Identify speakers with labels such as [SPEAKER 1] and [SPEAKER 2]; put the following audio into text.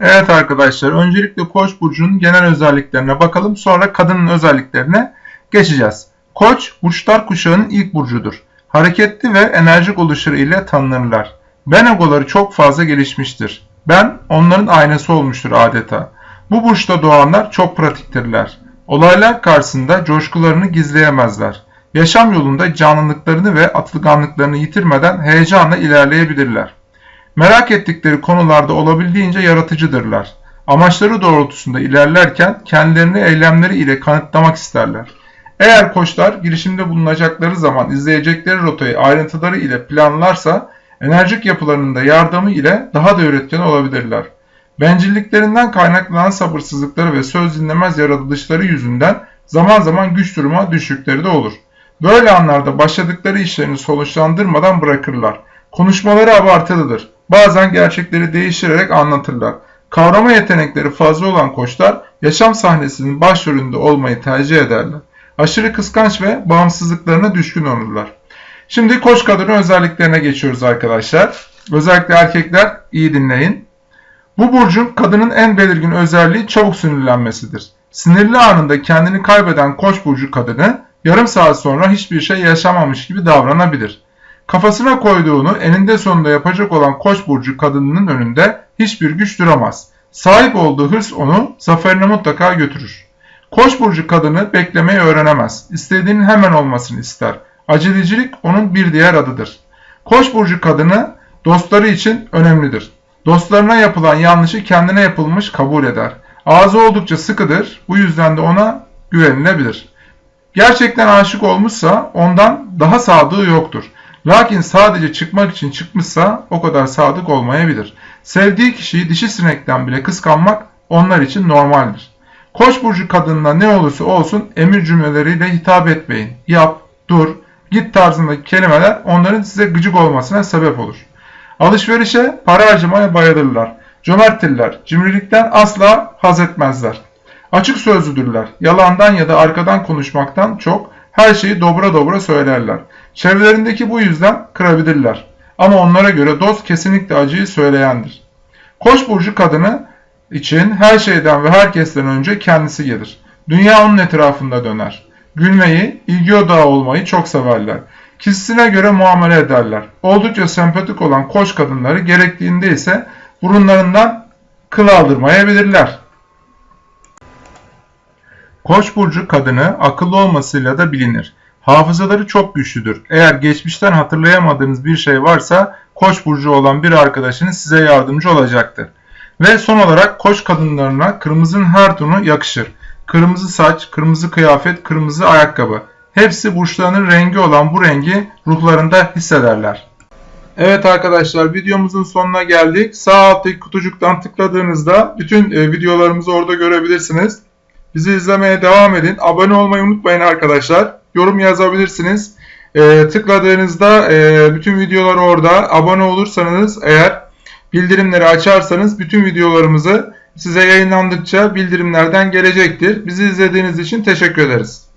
[SPEAKER 1] Evet arkadaşlar öncelikle Koç burcunun genel özelliklerine bakalım sonra kadının özelliklerine geçeceğiz. Koç burçlar kuşağının ilk burcudur. Hareketli ve enerjik oluşları ile tanınırlar. Ben egoları çok fazla gelişmiştir. Ben onların aynası olmuştur adeta. Bu burçta doğanlar çok pratiktirler. Olaylar karşısında coşkularını gizleyemezler. Yaşam yolunda canlılıklarını ve atılganlıklarını yitirmeden heyecanla ilerleyebilirler. Merak ettikleri konularda olabildiğince yaratıcıdırlar. Amaçları doğrultusunda ilerlerken kendilerini eylemleri ile kanıtlamak isterler. Eğer koçlar girişimde bulunacakları zaman izleyecekleri rotayı ayrıntıları ile planlarsa enerjik yapılarının da yardımı ile daha da üretken olabilirler. Bencilliklerinden kaynaklanan sabırsızlıkları ve söz dinlemez yaratılışları yüzünden zaman zaman güç duruma düştükleri de olur. Böyle anlarda başladıkları işlerini sonuçlandırmadan bırakırlar. Konuşmaları abartılıdır. Bazen gerçekleri değiştirerek anlatırlar. Kavrama yetenekleri fazla olan koçlar yaşam sahnesinin başrolünde olmayı tercih ederler. Aşırı kıskanç ve bağımsızlıklarına düşkün olurlar. Şimdi koç kadının özelliklerine geçiyoruz arkadaşlar. Özellikle erkekler iyi dinleyin. Bu burcun kadının en belirgin özelliği çabuk sinirlenmesidir. Sinirli anında kendini kaybeden koç burcu kadını yarım saat sonra hiçbir şey yaşamamış gibi davranabilir. Kafasına koyduğunu eninde sonunda yapacak olan Koç burcu kadınının önünde hiçbir güç duramaz. Sahip olduğu hırs onu zaferine mutlaka götürür. Koç burcu kadını beklemeyi öğrenemez. İstediğinin hemen olmasını ister. Acelecilik onun bir diğer adıdır. Koç burcu kadını dostları için önemlidir. Dostlarına yapılan yanlışı kendine yapılmış kabul eder. Ağzı oldukça sıkıdır. Bu yüzden de ona güvenilebilir. Gerçekten aşık olmuşsa ondan daha sadığı yoktur. Lakin sadece çıkmak için çıkmışsa o kadar sadık olmayabilir. Sevdiği kişiyi dişi sinekten bile kıskanmak onlar için normaldir. Koç burcu kadınına ne olursa olsun emir cümleleriyle hitap etmeyin. Yap, dur, git tarzındaki kelimeler onların size gıcık olmasına sebep olur. Alışverişe, para harcamaya bayılırlar. Cömerttirler, cimrilikten asla haz etmezler. Açık sözlüdürler, yalandan ya da arkadan konuşmaktan çok her şeyi dobra dobra söylerler. Çevrelerindeki bu yüzden kırabilirler. Ama onlara göre dost kesinlikle acıyı söyleyendir. Koç burcu kadını için her şeyden ve herkesten önce kendisi gelir. Dünya onun etrafında döner. Gülmeyi, ilgi odağı olmayı çok severler. Kişisine göre muamele ederler. Oldukça sempatik olan koç kadınları gerektiğinde ise burunlarından kıl aldırmayabilirler. Koç burcu kadını akıllı olmasıyla da bilinir. Hafızaları çok güçlüdür. Eğer geçmişten hatırlayamadığınız bir şey varsa Koç burcu olan bir arkadaşınız size yardımcı olacaktır. Ve son olarak Koç kadınlarına kırmızının her tonu yakışır. Kırmızı saç, kırmızı kıyafet, kırmızı ayakkabı. Hepsi burçlarının rengi olan bu rengi ruhlarında hissederler. Evet arkadaşlar videomuzun sonuna geldik. Sağ alttaki kutucuktan tıkladığınızda bütün e, videolarımızı orada görebilirsiniz. Bizi izlemeye devam edin. Abone olmayı unutmayın arkadaşlar. Yorum yazabilirsiniz. E, tıkladığınızda e, bütün videolar orada. Abone olursanız eğer bildirimleri açarsanız bütün videolarımızı size yayınlandıkça bildirimlerden gelecektir. Bizi izlediğiniz için teşekkür ederiz.